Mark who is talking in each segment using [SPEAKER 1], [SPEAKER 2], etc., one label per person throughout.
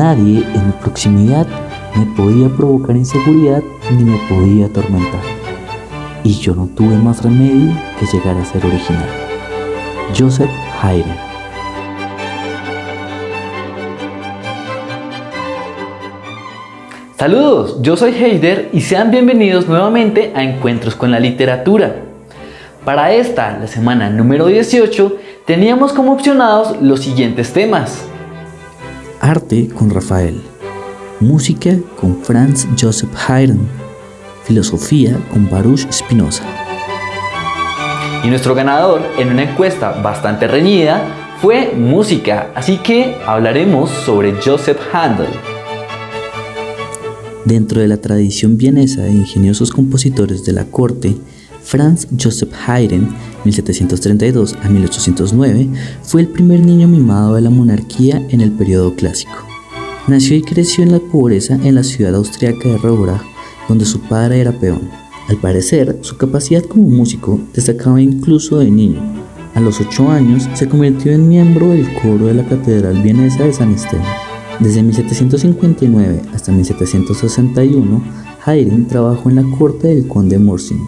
[SPEAKER 1] Nadie en mi proximidad me podía provocar inseguridad ni me podía atormentar. Y yo no tuve más remedio que llegar a ser original. Joseph Haydn
[SPEAKER 2] Saludos, yo soy Heider y sean bienvenidos nuevamente a Encuentros con la Literatura. Para esta, la semana número 18, teníamos como opcionados los siguientes temas.
[SPEAKER 1] Arte con Rafael. Música con Franz Joseph Haydn. Filosofía con Baruch Spinoza.
[SPEAKER 2] Y nuestro ganador en una encuesta bastante reñida fue música, así que hablaremos sobre Joseph Handel.
[SPEAKER 1] Dentro de la tradición vienesa de ingeniosos compositores de la corte, Franz Joseph Haydn, 1732 a 1809, fue el primer niño mimado de la monarquía en el periodo clásico. Nació y creció en la pobreza en la ciudad austriaca de Robrach, donde su padre era peón. Al parecer, su capacidad como músico destacaba incluso de niño. A los 8 años se convirtió en miembro del coro de la Catedral Vienesa de San Esteban. Desde 1759 hasta 1761, Haydn trabajó en la corte del conde Morsin,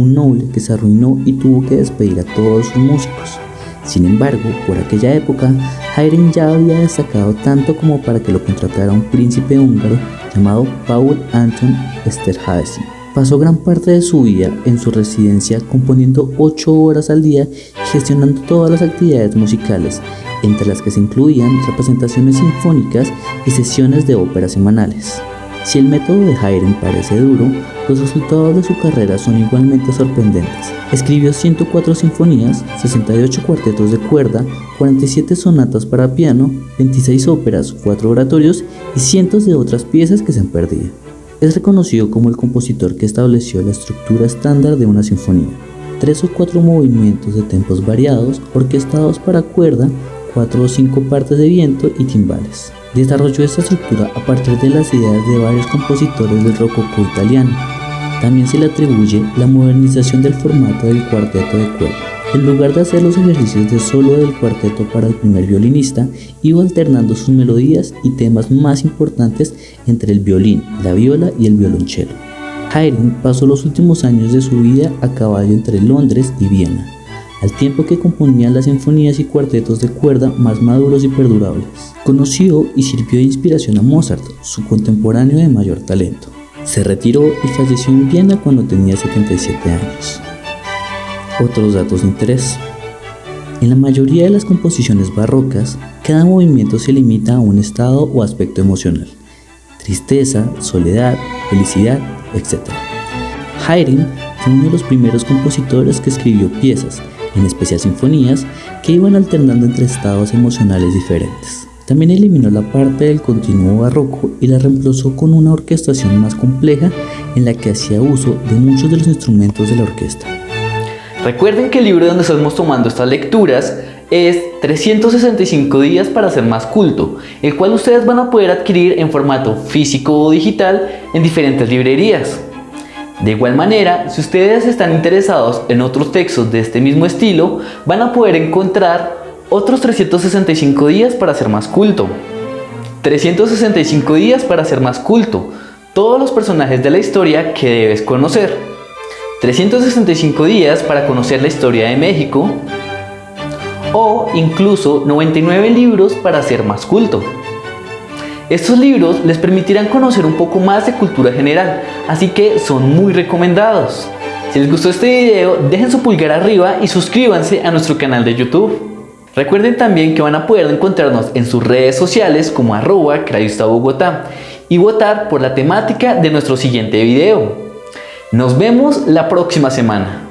[SPEAKER 1] un noble que se arruinó y tuvo que despedir a todos sus músicos. Sin embargo, por aquella época, Haydn ya había destacado tanto como para que lo contratara un príncipe húngaro llamado Paul Anton Esterházy. Pasó gran parte de su vida en su residencia componiendo 8 horas al día y gestionando todas las actividades musicales, entre las que se incluían representaciones sinfónicas y sesiones de ópera semanales. Si el método de Haydn parece duro, los resultados de su carrera son igualmente sorprendentes. Escribió 104 sinfonías, 68 cuartetos de cuerda, 47 sonatas para piano, 26 óperas, 4 oratorios y cientos de otras piezas que se han perdido. Es reconocido como el compositor que estableció la estructura estándar de una sinfonía. Tres o cuatro movimientos de tempos variados, orquestados para cuerda, cuatro o cinco partes de viento y timbales. Desarrolló esta estructura a partir de las ideas de varios compositores del rococó italiano. También se le atribuye la modernización del formato del cuarteto de cuerda. En lugar de hacer los ejercicios de solo del cuarteto para el primer violinista, iba alternando sus melodías y temas más importantes entre el violín, la viola y el violonchelo. Haydn pasó los últimos años de su vida a caballo entre Londres y Viena, al tiempo que componía las sinfonías y cuartetos de cuerda más maduros y perdurables. Conoció y sirvió de inspiración a Mozart, su contemporáneo de mayor talento. Se retiró y falleció en Viena cuando tenía 77 años. Otros datos de interés. En la mayoría de las composiciones barrocas, cada movimiento se limita a un estado o aspecto emocional. Tristeza, soledad, felicidad, etc. Haydn fue uno de los primeros compositores que escribió piezas, en especial sinfonías, que iban alternando entre estados emocionales diferentes. También eliminó la parte del continuo barroco y la reemplazó con una orquestación más compleja en la que hacía uso de muchos de los instrumentos de la orquesta.
[SPEAKER 2] Recuerden que el libro donde estamos tomando estas lecturas es 365 días para ser más culto, el cual ustedes van a poder adquirir en formato físico o digital en diferentes librerías. De igual manera, si ustedes están interesados en otros textos de este mismo estilo, van a poder encontrar otros 365 días para ser más culto. 365 días para ser más culto, todos los personajes de la historia que debes conocer. 365 días para conocer la historia de México o incluso 99 libros para ser más culto. Estos libros les permitirán conocer un poco más de cultura general, así que son muy recomendados. Si les gustó este video, dejen su pulgar arriba y suscríbanse a nuestro canal de YouTube. Recuerden también que van a poder encontrarnos en sus redes sociales como arroba y votar por la temática de nuestro siguiente video. Nos vemos la próxima semana.